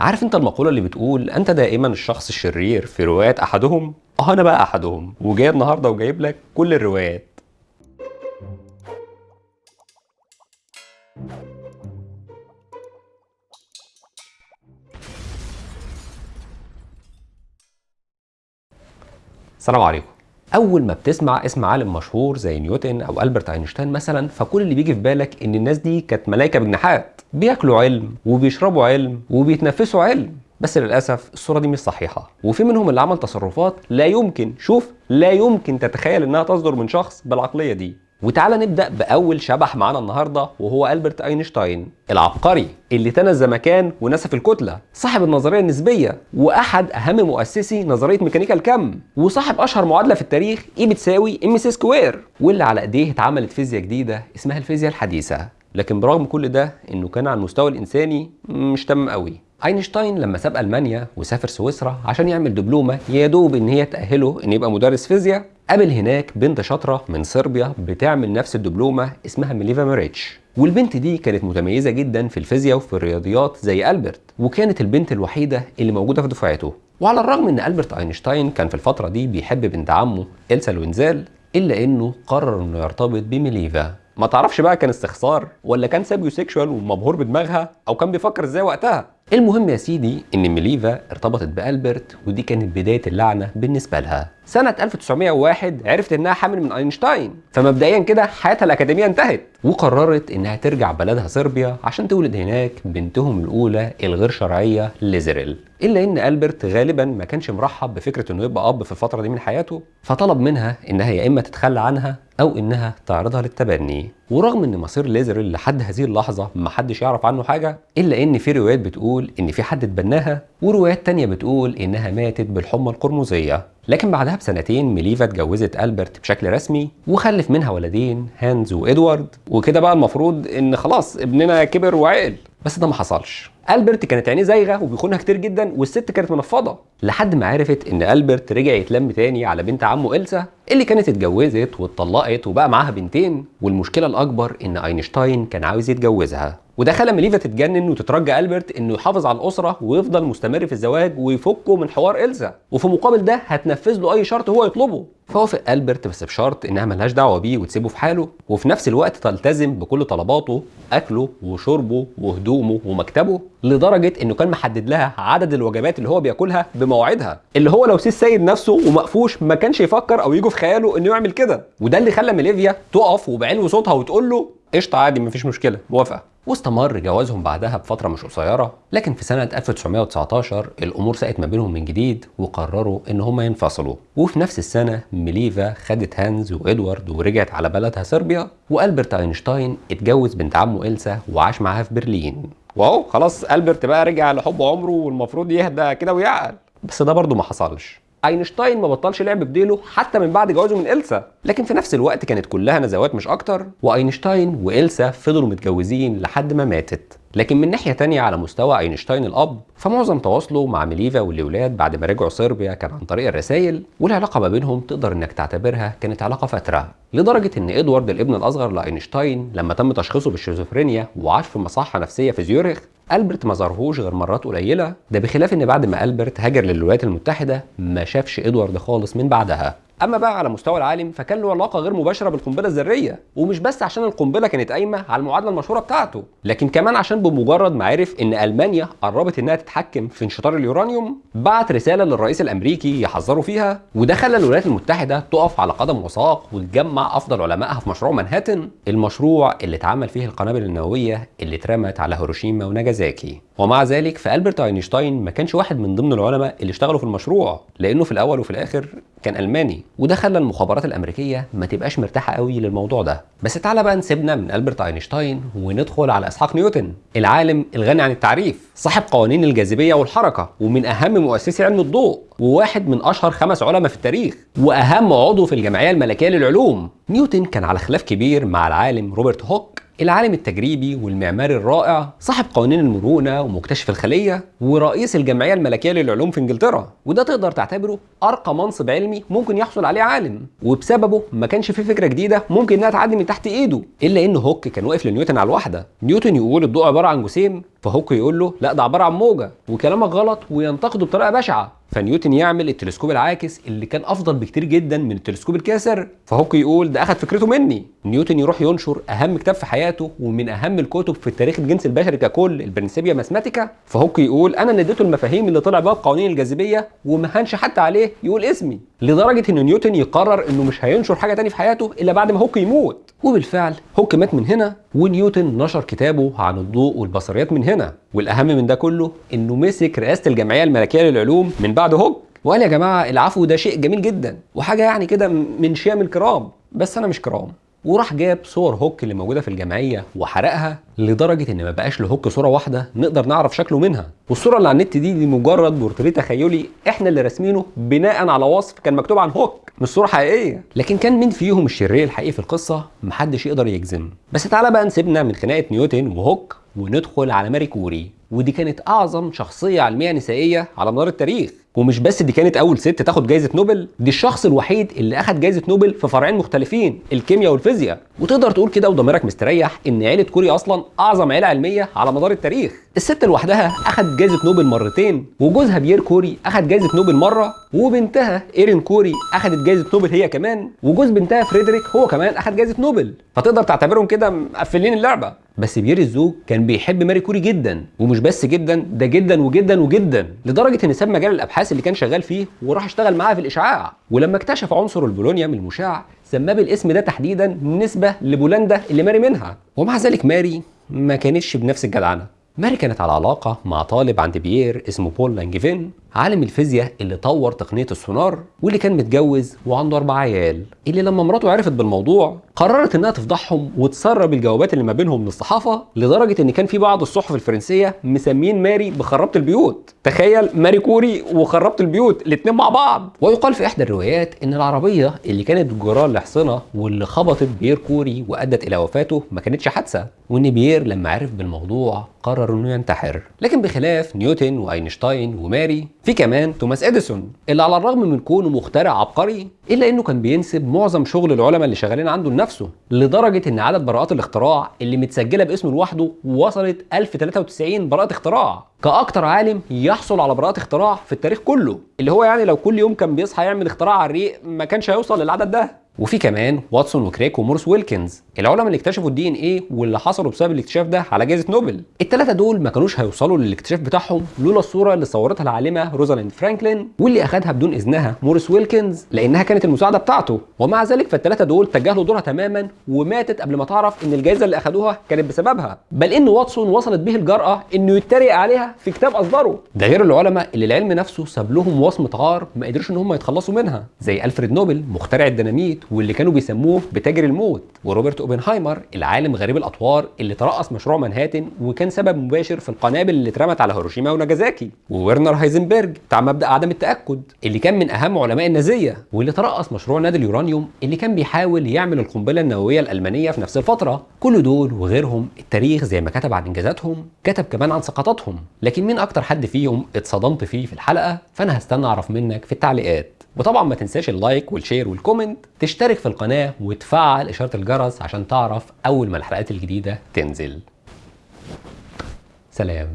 عارف انت المقولة اللي بتقول أنت دائما الشخص الشرير في روايات أحدهم؟ آه أنا بقى أحدهم وجاي النهاردة وجايب لك كل الروايات. السلام عليكم. أول ما بتسمع اسم عالم مشهور زي نيوتن أو ألبرت أينشتاين مثلا فكل اللي بيجي في بالك إن الناس دي كانت ملائكه بجناحات بياكلوا علم وبيشربوا علم وبيتنفسوا علم. بس للأسف الصورة دي مش صحيحة. وفي منهم اللي عمل تصرفات لا يمكن شوف لا يمكن تتخيل إنها تصدر من شخص بالعقلية دي. وتعالى نبدأ بأول شبح معانا النهارده وهو ألبرت أينشتاين العبقري اللي تنى الزمكان ونسف الكتلة. صاحب النظرية النسبية وأحد أهم مؤسسي نظرية ميكانيكا الكم. وصاحب أشهر معادلة في التاريخ E بتساوي MC square واللي على إيديه اتعملت فيزياء جديدة اسمها الفيزياء الحديثة. لكن برغم كل ده إنه كان على المستوى الإنساني مش تمام قوي. أينشتاين لما ساب ألمانيا وسافر سويسرا عشان يعمل دبلومة يا دوب إن هي تأهله إن يبقى مدرس فيزياء قابل هناك بنت شاطرة من صربيا بتعمل نفس الدبلومة اسمها ميليفا ماريتش والبنت دي كانت متميزة جدا في الفيزياء وفي الرياضيات زي ألبرت وكانت البنت الوحيدة اللي موجودة في دفعته. وعلى الرغم إن ألبرت أينشتاين كان في الفترة دي بيحب بنت عمه إلسا لوينزال إلا إنه قرر إنه يرتبط بميليفا. ما تعرفش بقى كان استخسار ولا كان sapiosexual ومبهور بدماغها أو كان بيفكر إزاي وقتها؟ المهم يا سيدي إن ميليفا ارتبطت بألبرت ودي كانت بداية اللعنة بالنسبة لها. سنة 1901 عرفت إنها حامل من أينشتاين. فمبدئيا كده حياتها الأكاديمية انتهت. وقررت إنها ترجع بلدها صربيا عشان تولد هناك بنتهم الأولى الغير شرعية ليزريل. إلا إن ألبرت غالبا ما كانش مرحب بفكرة إنه يبقى أب في الفترة دي من حياته. فطلب منها إنها يا إما تتخلى عنها أو إنها تعرضها للتبني. ورغم إن مصير ليزريل لحد هذه اللحظة ما حدش يعرف عنه حاجة إلا إن في روايات بتقول إن في حد اتبناها وروايات تانية بتقول إنها ماتت بالحمى القرمزية. لكن بعدها بسنتين ميليفا اتجوزت ألبرت بشكل رسمي وخلف منها ولدين هانز وإدوارد. وكده بقى المفروض إن خلاص ابننا كبر وعقل بس ده ما حصلش. ألبرت كانت عينيه زايغة وبيخونها كتير جدا والست كانت منفضة. لحد ما عرفت إن ألبرت رجع يتلم تاني على بنت عمه إلسا اللي كانت اتجوزت واتطلقت وبقى معاها بنتين. والمشكلة الأكبر إن أينشتاين كان عاوز يتجوزها. وده خلى ميليفا تتجنن وتترجى ألبرت إنه يحافظ على الأسرة ويفضل مستمر في الزواج ويفكه من حوار إلسا وفي مقابل ده هتنفذ له أي شرط هو يطلبه. فوافق ألبرت بس بشرط إنها ملهاش دعوة بيه وتسيبه في حاله. وفي نفس الوقت تلتزم بكل طلباته أكله وشربه وهدومه ومكتبه لدرجة إنه كان محدد لها عدد الوجبات اللي هو بياكلها بمواعيدها. اللي هو لو سي السيد نفسه ومقفوش ما كانش يفكر أو يجي في خياله إنه يعمل كده. وده اللي خلى ميليفا تقف وبعلو صوتها وتقول له قشطة عادي مفيش مشكلة. موافقة. واستمر جوازهم بعدها بفترة مش قصيرة لكن في سنة 1919 الأمور ساءت ما بينهم من جديد وقرروا إن هما ينفصلوا. وفي نفس السنة ميليفا خدت هانز وإدوارد ورجعت على بلدها صربيا وألبرت أينشتاين اتجوز بنت عمه إلسا وعاش معاها في برلين. واهو خلاص ألبرت بقى رجع لحب عمره والمفروض يهدى كده ويعقل. بس ده برضه ما حصلش. اينشتاين ما بطلش لعب بديله حتى من بعد جوازه من إلسا. لكن في نفس الوقت كانت كلها نزوات مش أكتر وأينشتاين وإلسا فضلوا متجوزين لحد ما ماتت. لكن من ناحية تانية على مستوى أينشتاين الأب فمعظم تواصله مع ميليفا والأولاد بعد ما رجعوا صربيا كان عن طريق الرسائل والعلاقة ما بينهم تقدر إنك تعتبرها كانت علاقة فاترة. لدرجة إن إدوارد الابن الأصغر لأينشتاين لما تم تشخيصه بالشيزوفرينيا وعاش في مصحة نفسية في زيورخ ألبرت ما ظهرهوش غير مرات قليلة. ده بخلاف إن بعد ما ألبرت هاجر للولايات المتحدة ما شافش إدوارد خالص من بعدها. أما بقى على مستوى العالم فكان له علاقة غير مباشرة بالقنبلة الذرية ومش بس عشان القنبلة كانت قايمة على المعادلة المشهورة بتاعته لكن كمان عشان بمجرد ما عرف إن ألمانيا قربت إنها تتحكم في انشطار اليورانيوم بعت رسالة للرئيس الأمريكي يحذره فيها وده خلى الولايات المتحدة تقف على قدم وساق وتجمع أفضل علمائها في مشروع مانهاتن المشروع اللي اتعمل فيه القنابل النووية اللي اترمت على هيروشيما وناجازاكي. ومع ذلك فألبرت أينشتاين ما كانش واحد من ضمن العلماء اللي اشتغلوا في المشروع لأنه في الأول وفي الآخر كان ألماني وده خلى المخابرات الأمريكية ما تبقاش مرتاحة قوي للموضوع ده. بس تعالى بقى نسيبنا من ألبرت أينشتاين وندخل على إسحاق نيوتن العالم الغني عن التعريف صاحب قوانين الجاذبية والحركة ومن أهم مؤسسي علم الضوء وواحد من أشهر خمس علماء في التاريخ وأهم عضو في الجمعية الملكية للعلوم. نيوتن كان على خلاف كبير مع العالم روبرت هوك. العالم التجريبي والمعماري الرائع صاحب قوانين المرونة ومكتشف الخلية ورئيس الجمعية الملكية للعلوم في إنجلترا. وده تقدر تعتبره أرقى منصب علمي ممكن يحصل عليه عالم. وبسببه ما كانش في فكرة جديدة ممكن إنها تعدي من تحت إيده إلا إن هوك كان واقف لنيوتن على الواحدة. نيوتن يقول الضوء عبارة عن جسيم فهوك يقول له لا ده عبارة عن موجة وكلامك غلط وينتقده بطريقة بشعة. فنيوتن يعمل التلسكوب العاكس اللي كان أفضل بكتير جدا من التلسكوب الكاسر. فهوك يقول ده اخد فكرته مني. نيوتن يروح ينشر أهم كتاب في حياته ومن أهم الكتب في تاريخ الجنس البشري ككل ال Principia Mathematica. فهوك يقول أنا اللي اديته المفاهيم اللي طلع بيها بقوانين الجاذبية وما حتى عليه يقول اسمي. لدرجة ان نيوتن يقرر إنه مش هينشر حاجة تاني في حياته إلا بعد ما هوك يموت. وبالفعل هوك مات من هنا ونيوتن نشر كتابه عن الضوء والبصريات من هنا. والأهم من ده كله إنه مسك رئاسة الجمعية الملكية للعلوم من بعد هوك. وقال يا جماعة العفو ده شيء جميل جدا. وحاجة يعني كده من شيم الكرام. بس أنا مش كرام. وراح جاب صور هوك اللي موجودة في الجمعية وحرقها لدرجة إن ما بقاش لهوك صورة واحدة نقدر نعرف شكله منها. والصورة اللي على النت دي دي مجرد بورتريه تخيلي إحنا اللي راسمينه بناء على وصف كان مكتوب عن هوك مش صورة حقيقية. لكن كان مين فيهم الشرير الحقيقي في القصة؟ محدش يقدر يجزم. بس تعالى بقى نسيبنا من خناقة نيوتن وهوك وندخل على ماري كوري. ودي كانت أعظم شخصية علمية نسائية على مدار التاريخ. ومش بس دي كانت أول ست تاخد جائزه نوبل دي الشخص الوحيد اللي أخد جائزه نوبل في فرعين مختلفين الكيمياء والفيزياء. وتقدر تقول كده وضميرك مستريح إن عيلة كوري أصلا أعظم عيلة علمية على مدار التاريخ. الست لوحدها أخد جائزه نوبل مرتين وجوزها بيير كوري أخد جائزه نوبل مرة وبنتها إيرين كوري أخدت جائزه نوبل هي كمان وجوز بنتها فريدريك هو كمان أخد جائزه نوبل. فتقدر تعتبرهم كده مقفلين اللعبة. بس بيير الزوج كان بيحب ماري كوري جدا ومش بس جدا ده جدا وجدا وجدا لدرجة إن ساب مجال الأبحاث اللي كان شغال فيه وراح اشتغل معاها في الإشعاع. ولما اكتشف عنصر البولونيوم المشع سماه بالاسم ده تحديدا نسبة لبولندا اللي ماري منها. ومع ذلك ماري ما كانتش بنفس الجدعنة. ماري كانت على علاقة مع طالب عند بيير اسمه بول لانجفين عالم الفيزياء اللي طور تقنية السونار واللي كان متجوز وعنده أربع عيال. اللي لما مراته عرفت بالموضوع قررت إنها تفضحهم وتسرب الجوابات اللي ما بينهم للصحافة لدرجة إن كان في بعض الصحف الفرنسية مسمين ماري بخرابة البيوت. تخيل ماري كوري وخرابة البيوت الاتنين مع بعض. ويقال في إحدى الروايات إن العربية اللي كانت جراها الأحصنة واللي خبطت بيير كوري وأدت إلى وفاته ما كانتش حادثة وإن بيير لما عرف بالموضوع قرر إنه ينتحر. لكن بخلاف نيوتن وأينشتاين وماري في كمان توماس إديسون اللي على الرغم من كونه مخترع عبقري إلا إنه كان بينسب معظم شغل العلماء اللي شغالين عنده لنفسه. لدرجة إن عدد براءات الاختراع اللي متسجلة باسمه لوحده وصلت 1093 براءة اختراع. كأكتر عالم يحصل على براءات اختراع في التاريخ كله اللي هو يعني لو كل يوم كان بيصحى يعمل اختراع على الريق ما كانش هيوصل للعدد ده. وفي كمان واتسون وكريك وموريس ويلكنز العلماء اللي اكتشفوا ال DNA واللي حصلوا بسبب الاكتشاف ده على جائزة نوبل. الثلاثه دول ما كانوش هيوصلوا للاكتشاف بتاعهم لولا الصورة اللي صورتها العالمة روزاليند فرانكلين واللي اخذها بدون إذنها موريس ويلكنز لأنها كانت المساعدة بتاعته. ومع ذلك فالثلاثه دول تجاهلوا دورها تماما وماتت قبل ما تعرف إن الجائزة اللي اخذوها كانت بسببها. بل إن واتسون وصلت به الجرأة إنه يتريق عليها في كتاب اصدره ده غير العلماء اللي العلم نفسه ساب لهم وصمة عار ما قدروش إن هم يتخلصوا منها زي ألفريد نوبل مخترع الديناميت واللي كانوا بيسموه بتاجر الموت وروبرت اوبنهايمر العالم غريب الأطوار اللي ترأس مشروع مانهاتن وكان سبب مباشر في القنابل اللي اترمت على هيروشيما وناجازاكي. وورنر هايزنبرج بتاع مبدأ عدم التأكد اللي كان من أهم علماء النازية واللي ترأس مشروع نادي اليورانيوم اللي كان بيحاول يعمل القنبلة النووية الألمانية في نفس الفترة. كل دول وغيرهم التاريخ زي ما كتب عن إنجازاتهم كتب كمان عن سقطاتهم. لكن مين أكتر حد فيهم اتصدمت فيه في الحلقة؟ فأنا هستنى أعرف منك في التعليقات. وطبعا ما تنساش ال like وال share وال comment تشترك في القناة وتفعل إشارة الجرس عشان تعرف أول ما الحلقات الجديدة تنزل. سلام.